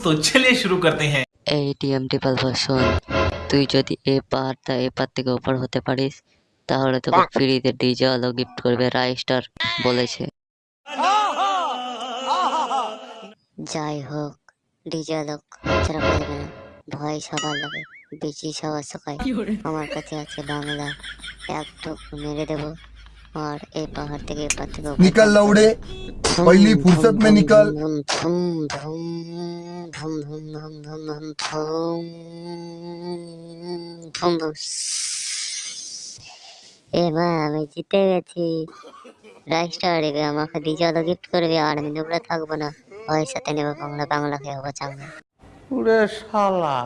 तो चलिए शुरू करते हैं এই টিএমটি পালফা শোন তুই যদি এ পাহাড়টা এ পার থেকে ওপর হতে পারিস তাহলে তোকে ফ্রিতে ডিজে আলো গিফট করবে রাইস্টার বলেছে যাই হোক ডিজে আলোক ছাড়া পারবে না ভয় সবার লাগে বেশি সবার সকায় আমার কাছে আছে বাংলা এক ঠোক মেরে দেবো আর এই পাহাড় থেকে এপার থেকে ওপার निकल लौड़े पहली फुर्सत में निकल। এ মা আমি জিতে গেছি রাইসটা আড়িবে আমাকে দ্বিতীয়ত গিফট করবে আর আমি দুপুরে থাকব না ওই সাথে নেব কমলা কামলা খেয়ে হব চাঙ্গা শালা